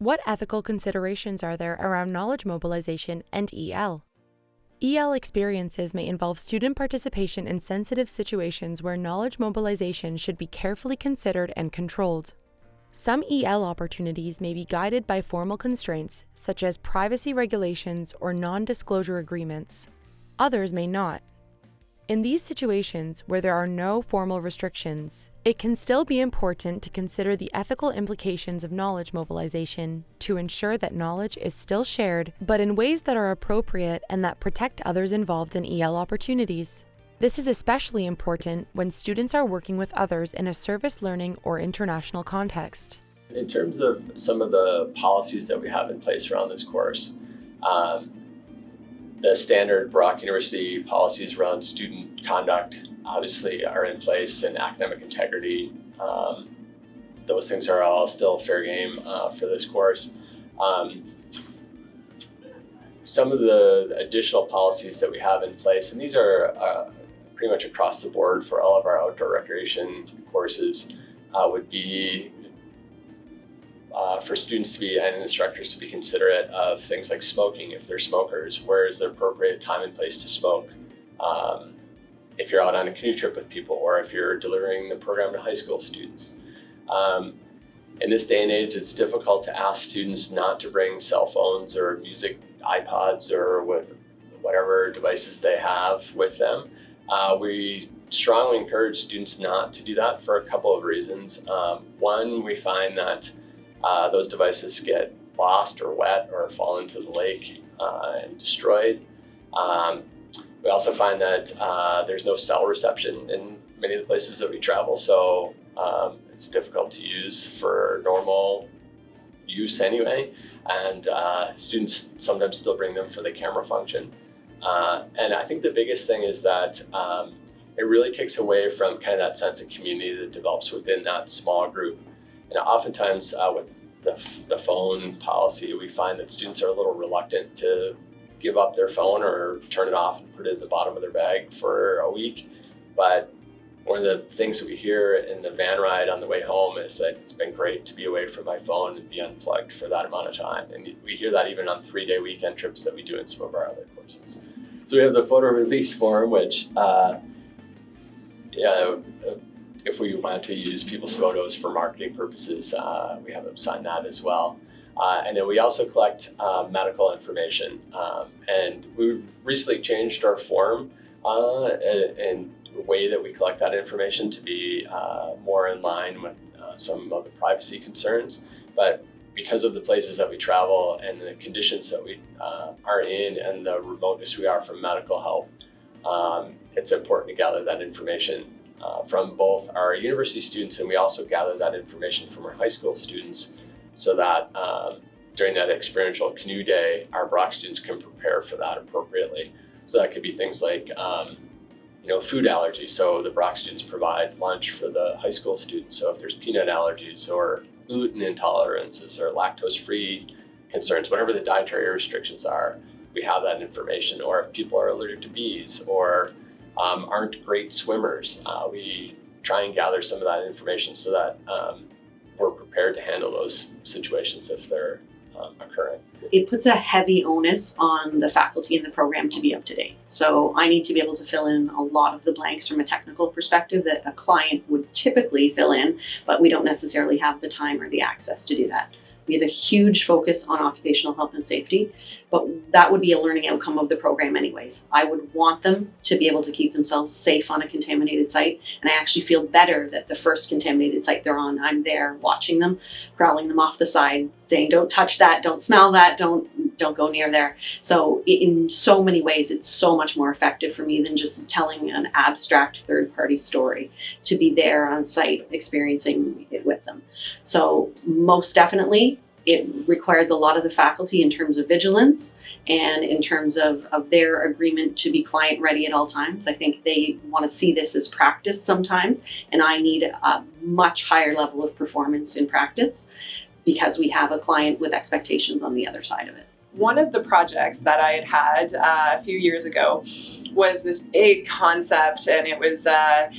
What ethical considerations are there around knowledge mobilization and EL? EL experiences may involve student participation in sensitive situations where knowledge mobilization should be carefully considered and controlled. Some EL opportunities may be guided by formal constraints, such as privacy regulations or non-disclosure agreements. Others may not. In these situations where there are no formal restrictions, it can still be important to consider the ethical implications of knowledge mobilization to ensure that knowledge is still shared, but in ways that are appropriate and that protect others involved in EL opportunities. This is especially important when students are working with others in a service learning or international context. In terms of some of the policies that we have in place around this course, um, the standard Brock University policies around student conduct obviously are in place and academic integrity. Um, those things are all still fair game uh, for this course. Um, some of the additional policies that we have in place, and these are uh, pretty much across the board for all of our outdoor recreation courses, uh, would be uh, for students to be and instructors to be considerate of things like smoking if they're smokers. Where is the appropriate time and place to smoke? Um, if you're out on a canoe trip with people or if you're delivering the program to high school students. Um, in this day and age, it's difficult to ask students not to bring cell phones or music iPods or whatever devices they have with them. Uh, we strongly encourage students not to do that for a couple of reasons. Um, one, we find that uh, those devices get lost or wet or fall into the lake uh, and destroyed. Um, we also find that uh, there's no cell reception in many of the places that we travel, so um, it's difficult to use for normal use anyway. And uh, students sometimes still bring them for the camera function. Uh, and I think the biggest thing is that um, it really takes away from kind of that sense of community that develops within that small group and oftentimes uh, with the, the phone policy, we find that students are a little reluctant to give up their phone or turn it off and put it at the bottom of their bag for a week. But one of the things that we hear in the van ride on the way home is that it's been great to be away from my phone and be unplugged for that amount of time. And we hear that even on three-day weekend trips that we do in some of our other courses. So we have the photo release form, which uh, yeah, if we want to use people's photos for marketing purposes, uh, we have them sign that as well. Uh, and then we also collect uh, medical information. Um, and we recently changed our form uh, and the way that we collect that information to be uh, more in line with uh, some of the privacy concerns. But because of the places that we travel and the conditions that we are in and the remoteness we are from medical help, um, it's important to gather that information uh, from both our university students and we also gather that information from our high school students so that um, during that experiential canoe day, our Brock students can prepare for that appropriately. So that could be things like, um, you know, food allergies. So the Brock students provide lunch for the high school students. So if there's peanut allergies or gluten intolerances or lactose-free concerns, whatever the dietary restrictions are, we have that information. Or if people are allergic to bees or um, aren't great swimmers. Uh, we try and gather some of that information so that um, we're prepared to handle those situations if they're um, occurring. It puts a heavy onus on the faculty in the program to be up to date. So I need to be able to fill in a lot of the blanks from a technical perspective that a client would typically fill in, but we don't necessarily have the time or the access to do that. We have a huge focus on occupational health and safety, but that would be a learning outcome of the program anyways. I would want them to be able to keep themselves safe on a contaminated site. And I actually feel better that the first contaminated site they're on, I'm there watching them, growling them off the side, saying, don't touch that, don't smell that, don't, don't go near there. So in so many ways, it's so much more effective for me than just telling an abstract third party story to be there on site experiencing it with them. So most definitely it requires a lot of the faculty in terms of vigilance and in terms of, of their agreement to be client ready at all times. I think they want to see this as practice sometimes, and I need a much higher level of performance in practice because we have a client with expectations on the other side of it. One of the projects that I had had uh, a few years ago was this big concept, and it was uh,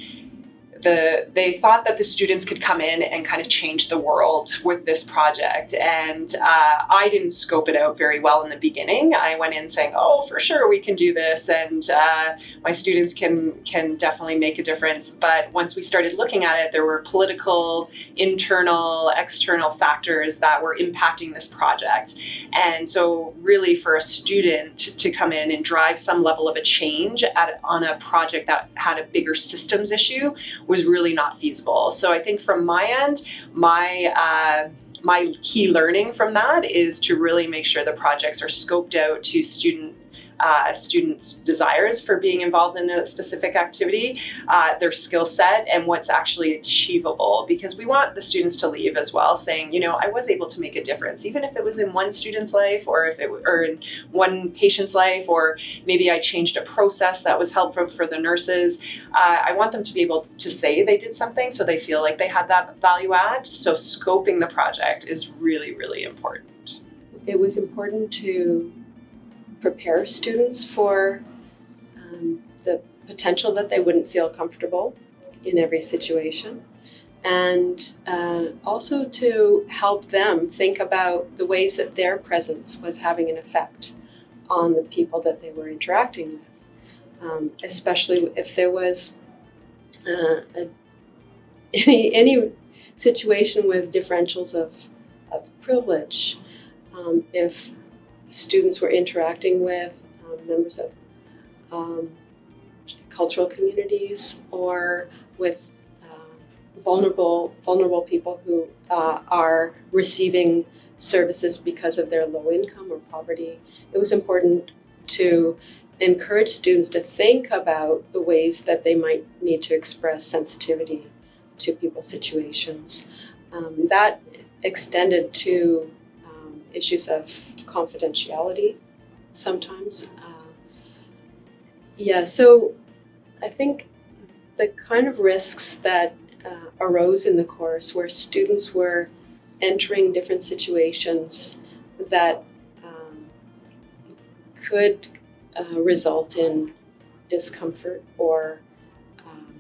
the they thought that the students could come in and kind of change the world with this project, and uh, I didn't scope it out very well in the beginning. I went in saying, "Oh, for sure we can do this," and uh, my students can can definitely make a difference. But once we started looking at it, there were political, internal, external factors that were impacting this project, and so really for a student to come in and drive some level of a change at, on a project that had a bigger systems issue was really not feasible. So I think from my end, my uh, my key learning from that is to really make sure the projects are scoped out to student uh, students' desires for being involved in a specific activity, uh, their skill set, and what's actually achievable. Because we want the students to leave as well, saying, you know, I was able to make a difference, even if it was in one student's life, or if it or in one patient's life, or maybe I changed a process that was helpful for the nurses. Uh, I want them to be able to say they did something, so they feel like they had that value add. So scoping the project is really, really important. It was important to prepare students for um, the potential that they wouldn't feel comfortable in every situation. And uh, also to help them think about the ways that their presence was having an effect on the people that they were interacting with. Um, especially if there was uh, a, any, any situation with differentials of, of privilege, um, if students were interacting with um, members of um, cultural communities or with uh, vulnerable vulnerable people who uh, are receiving services because of their low income or poverty. It was important to encourage students to think about the ways that they might need to express sensitivity to people's situations. Um, that extended to issues of confidentiality sometimes. Uh, yeah, so I think the kind of risks that uh, arose in the course where students were entering different situations that um, could uh, result in discomfort or, um,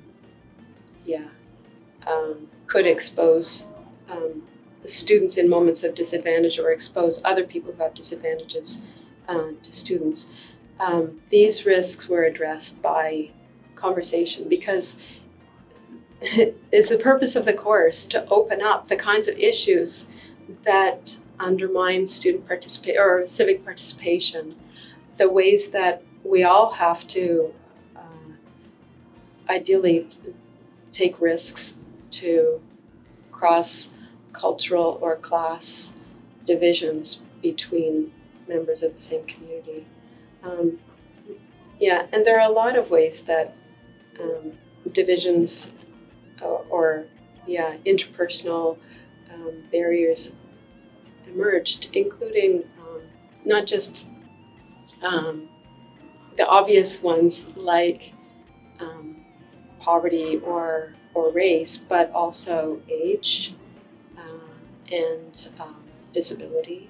yeah, um, could expose um, students in moments of disadvantage or expose other people who have disadvantages uh, to students. Um, these risks were addressed by conversation because it's the purpose of the course to open up the kinds of issues that undermine student participation or civic participation, the ways that we all have to uh, ideally take risks to cross cultural or class divisions between members of the same community. Um, yeah, and there are a lot of ways that um, divisions or, or, yeah, interpersonal um, barriers emerged, including um, not just um, the obvious ones like um, poverty or or race, but also age, and um, disability